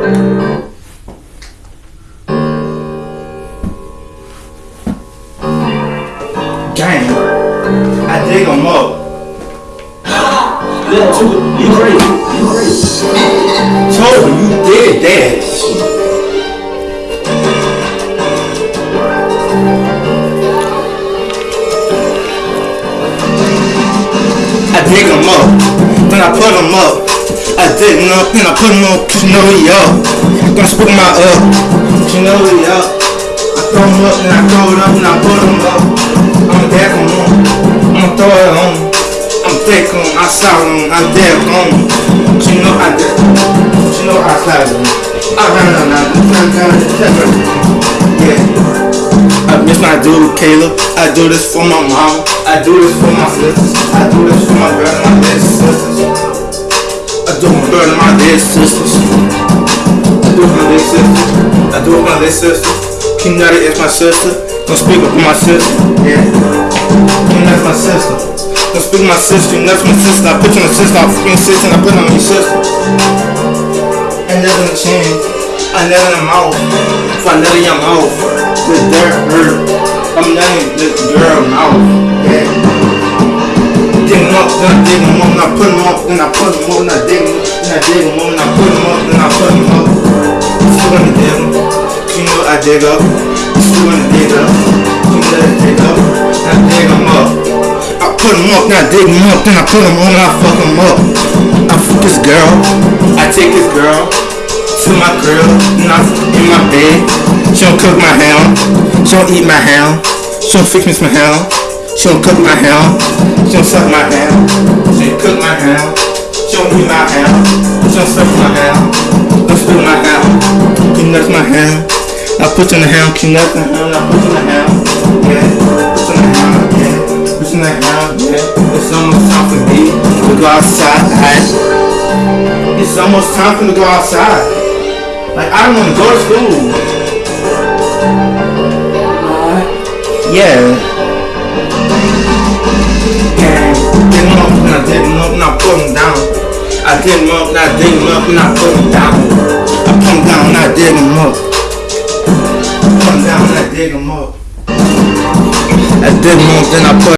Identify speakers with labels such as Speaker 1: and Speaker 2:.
Speaker 1: Gang, I dig them up.
Speaker 2: Yeah, too. You crazy. You crazy.
Speaker 1: Told you, you did that. I dig them up, then I put them up. I them up, then I put them up, cause you know we up. Gonna spook my up, you know up. I throw them up, then I throw it up, and I put them up. I'ma deck them on, I'ma throw it on. I'm thick on, I solid on, I deck on. You know I cause you know I slide on. I run on, I run Yeah. I miss my dude Caleb. I do this for my mama. I do this for my sisters. Do it for my dead sisters. King Nutty is my sister. Don't speak up for my sister. Yeah. King Nutty's my sister. Don't speak my sister. You Nutty's my sister. I put you on the sister. I fucking sister. And I put on your sister. And the chin. I never in the mouth. If I never in your mouth. The dirt hurt. I'm not in the girl mouth. Yeah. Dig 'em up, then I dig 'em up, then I put 'em up, then I put 'em up, then I dig 'em up, then I dig 'em up, then I put 'em up, then I put 'em up. Still gonna dig 'em. You know I dig up. Still gonna dig up. You know I dig up. I dig 'em up. I put 'em up, then I dig 'em up, then I put 'em on, then I fuck 'em up. I fuck this girl. I take this girl to my crib, and I'm in my bed. She don't cook my ham. She don't eat my ham. She don't fix me some ham. She don't cook my ham. She don't suck my ham. She don't cook my ham. She don't eat my ham. She don't suck my ham. Don't spill my ham. Can nuts my ham. I put in the ham. Can nuts the ham. I put you in the ham. Yeah. In the ham. Yeah. In the ham. Yeah. It's almost time for me to go outside. It's almost time for me to go outside. Like I don't want to go to school. Uh, yeah. Yeah. Dig 'em up, and I dig 'em up, and I put 'em down. I dig 'em up, and I dig 'em up, and I put 'em down. I put 'em down, and I 'em up. Dig 'em up. I 'em up, then I put